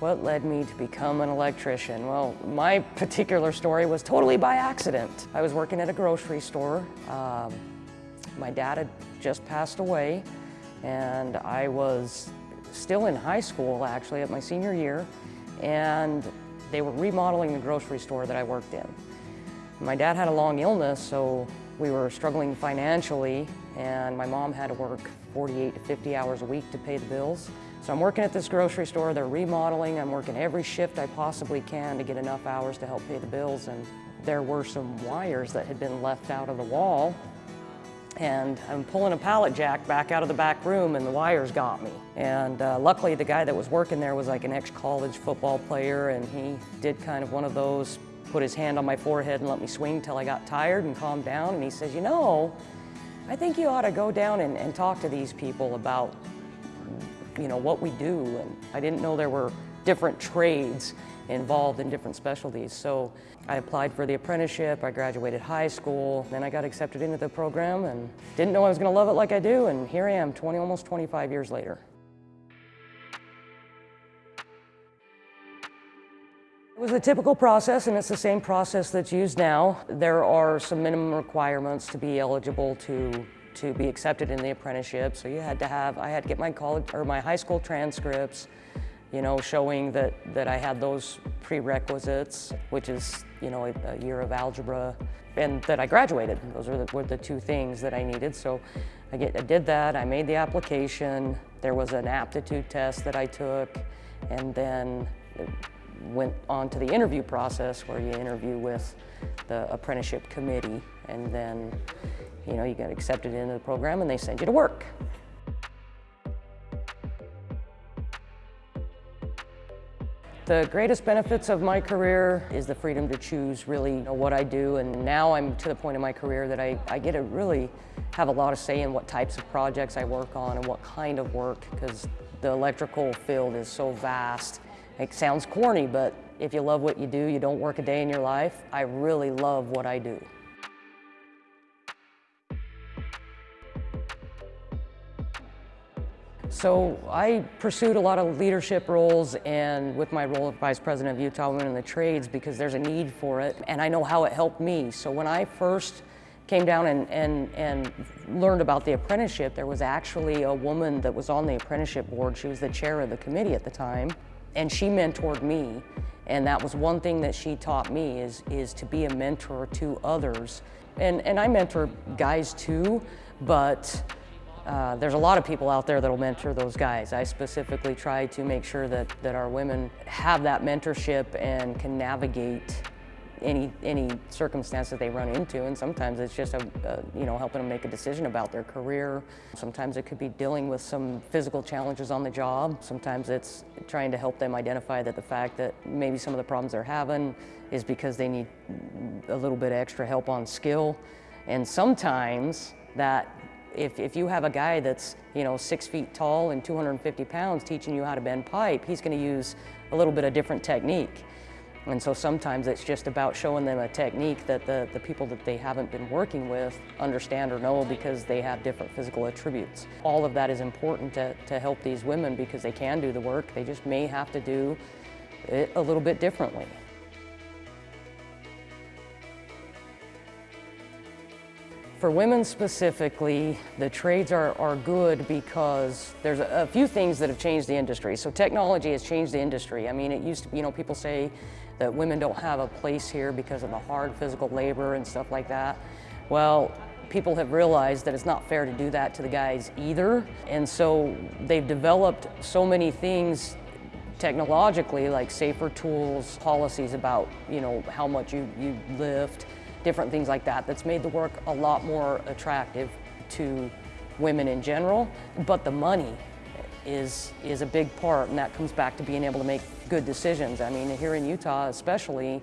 What led me to become an electrician? Well, my particular story was totally by accident. I was working at a grocery store. Um, my dad had just passed away and I was still in high school actually at my senior year and they were remodeling the grocery store that I worked in. My dad had a long illness so we were struggling financially and my mom had to work 48 to 50 hours a week to pay the bills. So I'm working at this grocery store, they're remodeling, I'm working every shift I possibly can to get enough hours to help pay the bills. And there were some wires that had been left out of the wall. And I'm pulling a pallet jack back out of the back room and the wires got me. And uh, luckily the guy that was working there was like an ex-college football player and he did kind of one of those, put his hand on my forehead and let me swing till I got tired and calmed down. And he says, you know, I think you ought to go down and, and talk to these people about you know, what we do. And I didn't know there were different trades involved in different specialties. So I applied for the apprenticeship, I graduated high school, then I got accepted into the program and didn't know I was gonna love it like I do, and here I am 20, almost 25 years later. It was a typical process and it's the same process that's used now. There are some minimum requirements to be eligible to to be accepted in the apprenticeship. So you had to have, I had to get my college or my high school transcripts, you know, showing that, that I had those prerequisites, which is, you know, a, a year of algebra, and that I graduated. Those were the, were the two things that I needed. So I, get, I did that, I made the application, there was an aptitude test that I took, and then went on to the interview process where you interview with the apprenticeship committee and then you know, you get accepted into the program and they send you to work. The greatest benefits of my career is the freedom to choose really you know, what I do and now I'm to the point in my career that I, I get to really have a lot of say in what types of projects I work on and what kind of work because the electrical field is so vast. It sounds corny, but if you love what you do, you don't work a day in your life. I really love what I do. So I pursued a lot of leadership roles and with my role as Vice President of Utah Women in the Trades because there's a need for it and I know how it helped me. So when I first came down and, and, and learned about the apprenticeship, there was actually a woman that was on the apprenticeship board. She was the chair of the committee at the time and she mentored me. And that was one thing that she taught me is, is to be a mentor to others. And, and I mentor guys too, but uh, there's a lot of people out there that'll mentor those guys. I specifically try to make sure that, that our women have that mentorship and can navigate any any circumstance that they run into and sometimes it's just a, a, you know helping them make a decision about their career. Sometimes it could be dealing with some physical challenges on the job. Sometimes it's trying to help them identify that the fact that maybe some of the problems they're having is because they need a little bit extra help on skill. And sometimes that if, if you have a guy that's, you know, six feet tall and 250 pounds teaching you how to bend pipe, he's going to use a little bit of different technique. And so sometimes it's just about showing them a technique that the, the people that they haven't been working with understand or know because they have different physical attributes. All of that is important to, to help these women because they can do the work, they just may have to do it a little bit differently. For women specifically, the trades are, are good because there's a, a, few things that have changed the industry. So technology has changed the industry. I mean, it used to, you know, people say that women don't have a place here because of the hard physical labor and stuff like that. Well, people have realized that it's not fair to do that to the guys either. And so they've developed so many things technologically, like safer tools, policies about, you know, how much you, you lift, different things like that that's made the work a lot more attractive to women in general. But the money is, is a big part and that comes back to being able to make good decisions. I mean, here in Utah especially,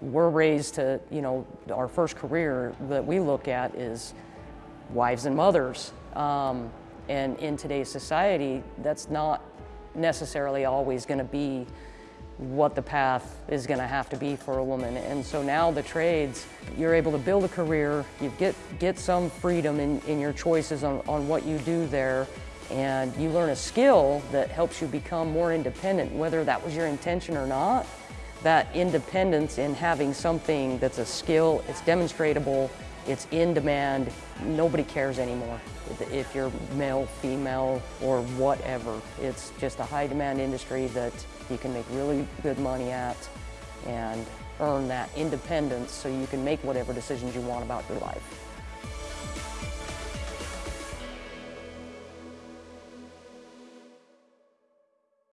we're raised to, you know, our first career that we look at is wives and mothers. Um, and in today's society, that's not necessarily always going to be what the path is going to have to be for a woman. And so now the trades, you're able to build a career, you get, get some freedom in, in your choices on, on what you do there, and you learn a skill that helps you become more independent, whether that was your intention or not. That independence in having something that's a skill, it's demonstratable, it's in demand, nobody cares anymore if you're male, female, or whatever. It's just a high demand industry that you can make really good money at and earn that independence so you can make whatever decisions you want about your life.